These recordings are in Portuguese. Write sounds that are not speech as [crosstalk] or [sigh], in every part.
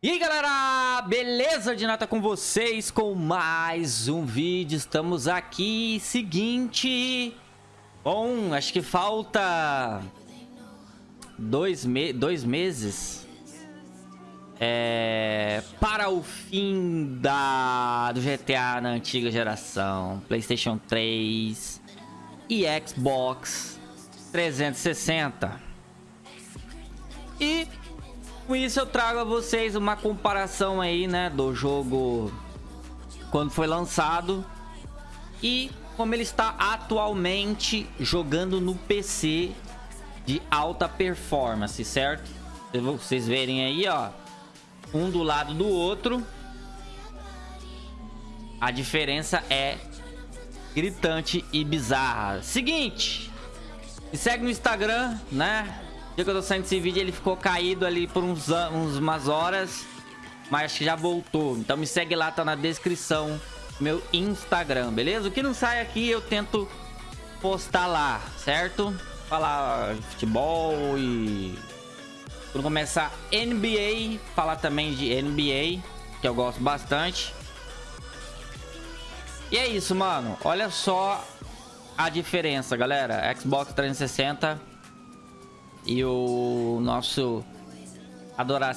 E aí galera, beleza de nata com vocês com mais um vídeo, estamos aqui, seguinte, bom, acho que falta dois, me dois meses é, para o fim da, do GTA na antiga geração, Playstation 3 e Xbox 360 e com isso eu trago a vocês uma comparação aí, né, do jogo quando foi lançado e como ele está atualmente jogando no PC de alta performance, certo? Vocês verem aí, ó, um do lado do outro. A diferença é gritante e bizarra. Seguinte, me segue no Instagram, né? Dia que eu tô saindo esse vídeo, ele ficou caído ali por uns, uns umas horas. Mas acho que já voltou. Então me segue lá, tá na descrição. Meu Instagram, beleza? O que não sai aqui, eu tento postar lá, certo? Falar futebol e... Quando começar NBA, falar também de NBA, que eu gosto bastante. E é isso, mano. Olha só a diferença, galera. Xbox 360 e o nosso adora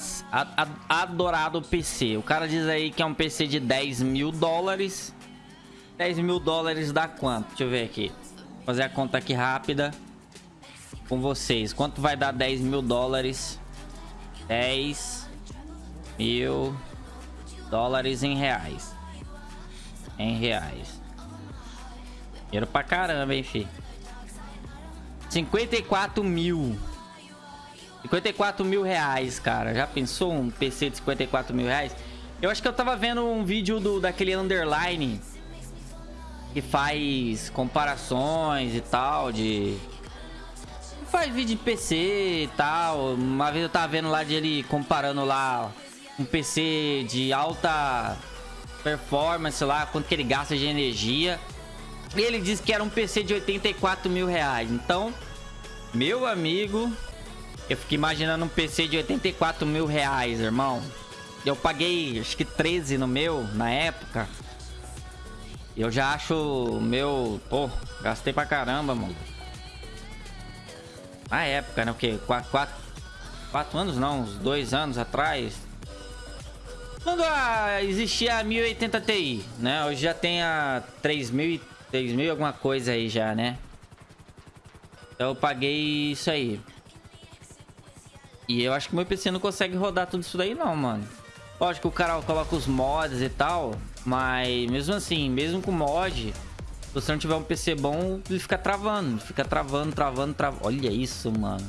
adorado PC. O cara diz aí que é um PC de 10 mil dólares. 10 mil dólares dá quanto? Deixa eu ver aqui. Vou fazer a conta aqui rápida com vocês. Quanto vai dar 10 mil dólares? 10 mil dólares em reais. Em reais. Dinheiro pra caramba, hein, fi. 54 mil. 54 mil reais, cara. Já pensou um PC de 54 mil reais? Eu acho que eu tava vendo um vídeo do, daquele Underline que faz comparações e tal de... Faz vídeo de PC e tal. Uma vez eu tava vendo lá de ele comparando lá um PC de alta performance lá, quanto que ele gasta de energia. E ele disse que era um PC de 84 mil reais. Então, meu amigo, eu fiquei imaginando um PC de 84 mil reais, irmão. Eu paguei, acho que 13 no meu, na época. Eu já acho meu... Pô, gastei pra caramba, mano. Na época, né? O quê? 4, 4, 4 anos não, uns 2 anos atrás. Quando a, existia a 1080 Ti, né? Hoje já tem a 3000, 3000 alguma coisa aí já, né? Então eu paguei isso aí. E eu acho que meu PC não consegue rodar tudo isso daí não, mano. Lógico que o cara coloca os mods e tal, mas mesmo assim, mesmo com mod, se você não tiver um PC bom, ele fica travando, fica travando, travando, travando. Olha isso, mano.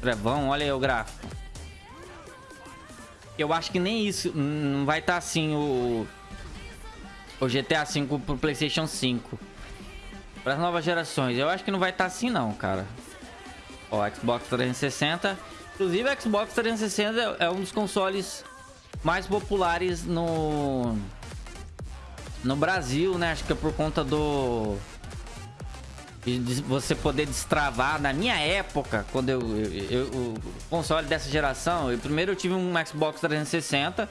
Trevão, olha aí o gráfico. Eu acho que nem isso, não vai estar tá assim o, o GTA V pro Playstation 5. Para as novas gerações, eu acho que não vai estar tá assim não, cara. Ó, Xbox 360. Inclusive, o Xbox 360 é um dos consoles mais populares no... No Brasil, né? Acho que é por conta do... De você poder destravar. Na minha época, quando eu... eu, eu o console dessa geração... Eu, primeiro eu tive um Xbox 360.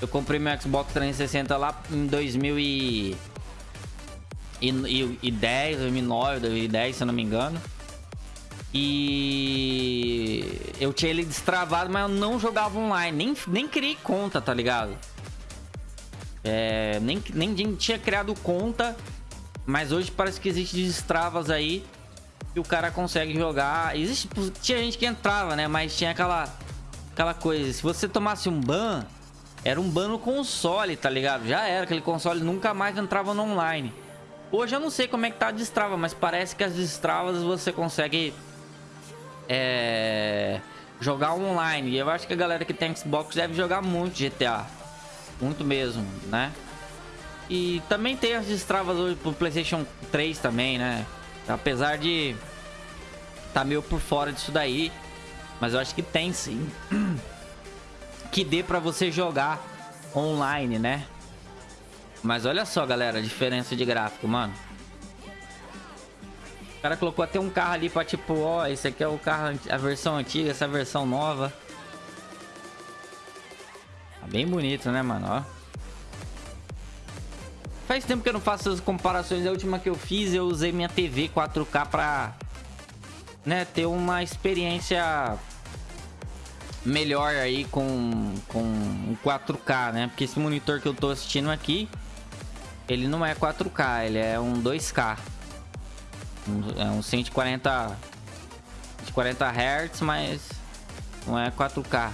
Eu comprei meu Xbox 360 lá em 2010, 2009, 2010, se eu não me engano. E eu tinha ele destravado, mas eu não jogava online. Nem, nem criei conta, tá ligado? É, nem, nem tinha criado conta. Mas hoje parece que existe destravas aí. Que o cara consegue jogar. Existe, tinha gente que entrava, né? Mas tinha aquela, aquela coisa. Se você tomasse um ban, era um ban no console, tá ligado? Já era. Aquele console nunca mais entrava no online. Hoje eu não sei como é que tá a destrava, mas parece que as destravas você consegue é, jogar online. E eu acho que a galera que tem Xbox deve jogar muito GTA. Muito mesmo, né? E também tem as destravas hoje pro Playstation 3 também, né? Apesar de tá meio por fora disso daí. Mas eu acho que tem sim. [clears throat] que dê pra você jogar online, né? Mas olha só, galera, a diferença de gráfico, mano. O cara colocou até um carro ali pra tipo, ó, esse aqui é o carro, a versão antiga, essa versão nova. Tá bem bonito, né, mano? Ó. Faz tempo que eu não faço essas comparações. A última que eu fiz, eu usei minha TV 4K pra... Né, ter uma experiência melhor aí com, com um 4K, né? Porque esse monitor que eu tô assistindo aqui, ele não é 4K, ele é um 2K. É um 140, 140 Hz, mas não é 4K.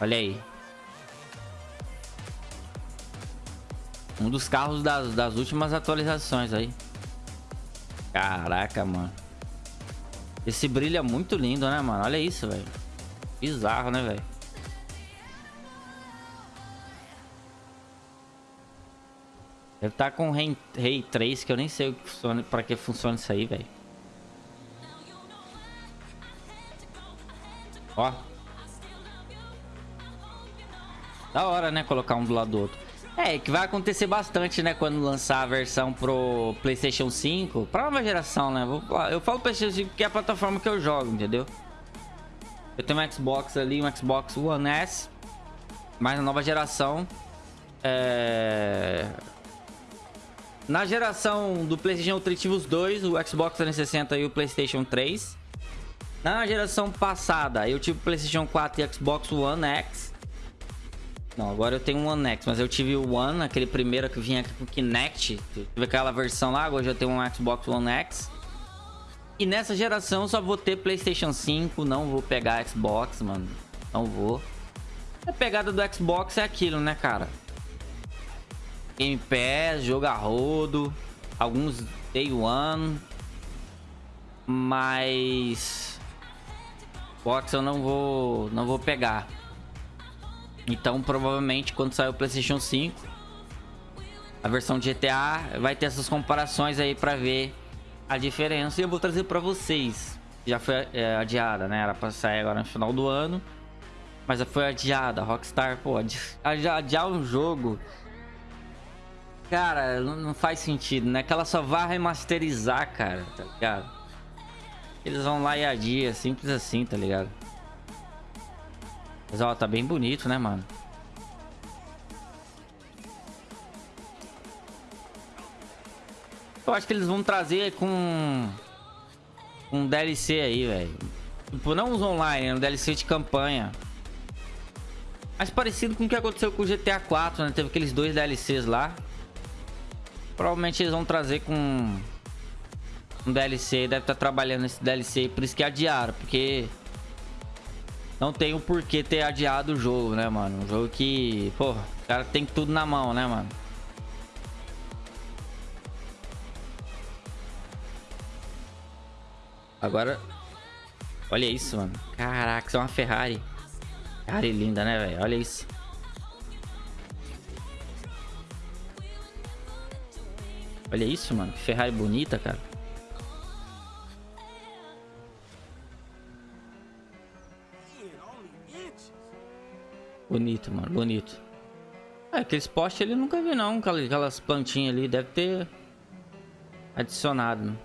Olha aí. Um dos carros das, das últimas atualizações aí. Caraca, mano. Esse brilho é muito lindo, né, mano? Olha isso, velho. Bizarro, né, velho? Deve estar tá com Ray, Ray 3, que eu nem sei que funciona, pra que funciona isso aí, velho. Ó. Da hora, né? Colocar um do lado do outro. É, que vai acontecer bastante, né? Quando lançar a versão pro PlayStation 5. Pra nova geração, né? Eu falo PlayStation 5 que é a plataforma que eu jogo, entendeu? Eu tenho um Xbox ali, um Xbox One S. Mas na nova geração... É... Na geração do PlayStation eu tive os dois, o Xbox 360 e o PlayStation 3. Na geração passada eu tive o PlayStation 4 e Xbox One X. Não, agora eu tenho um One X, mas eu tive o One, aquele primeiro que vinha com Kinect. Tive aquela versão lá, agora eu já tenho um Xbox One X. E nessa geração eu só vou ter Playstation 5, não vou pegar Xbox, mano. Não vou. A pegada do Xbox é aquilo, né, cara? Game Pass, jogo a rodo, alguns Day One. Mas... Xbox eu não vou, não vou pegar. Então, provavelmente, quando sair o PlayStation 5, a versão de GTA vai ter essas comparações aí pra ver a diferença. E eu vou trazer pra vocês. Já foi é, adiada, né? Era pra sair agora no final do ano. Mas foi adiada. Rockstar, pô, adiar um jogo... Cara, não faz sentido, né? Que ela só vai remasterizar, cara, tá ligado? Eles vão lá e adiam, simples assim, tá ligado? Mas ó, tá bem bonito, né, mano? Eu acho que eles vão trazer com um DLC aí, velho. Tipo, não os online, é um DLC de campanha. Mais parecido com o que aconteceu com o GTA 4, né? Teve aqueles dois DLCs lá. Provavelmente eles vão trazer com um DLC. Deve estar tá trabalhando nesse DLC. Por isso que adiaram, porque não tem o porquê ter adiado o jogo, né, mano? Um jogo que, pô, o cara tem tudo na mão, né, mano? Agora, olha isso, mano. Caraca, isso é uma Ferrari. Ferrari linda, né, velho? Olha isso. Olha isso, mano. Que Ferrari bonita, cara. Bonito, mano, bonito. É, aqueles postes ele nunca vi não, aquelas plantinhas ali, deve ter adicionado. Né?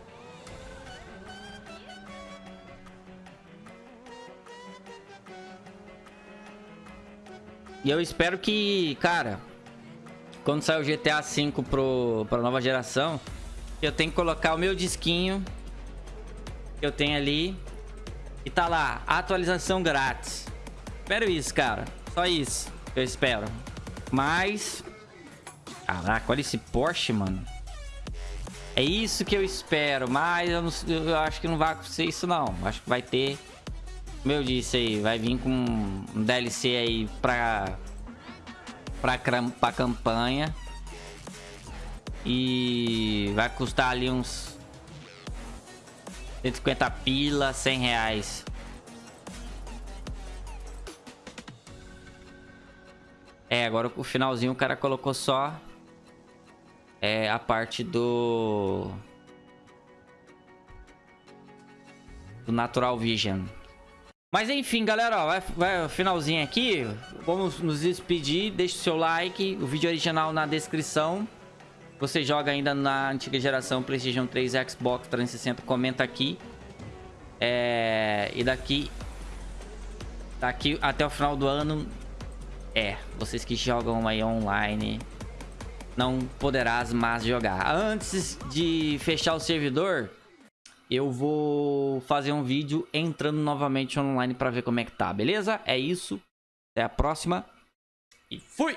E eu espero que, cara, quando sair o GTA V pro, pra nova geração, eu tenho que colocar o meu disquinho que eu tenho ali e tá lá, atualização grátis. Espero isso, cara. Só isso eu espero. Mas... Caraca, olha esse Porsche, mano. É isso que eu espero, mas eu, não, eu acho que não vai acontecer isso não. Acho que vai ter... Como eu disse aí, vai vir com um DLC aí pra... Pra, pra campanha. E vai custar ali uns... 150 pila, 100 reais. É, agora o finalzinho o cara colocou só é, a parte do... Do Natural Vision. Mas enfim, galera, ó, vai, vai finalzinho aqui. Vamos nos despedir. Deixe o seu like. O vídeo original na descrição. Você joga ainda na antiga geração PlayStation 3 Xbox 360, comenta aqui. É, e daqui Daqui até o final do ano, é, vocês que jogam aí online, não poderás mais jogar. Antes de fechar o servidor, eu vou fazer um vídeo entrando novamente online para ver como é que tá, beleza? É isso, até a próxima e fui!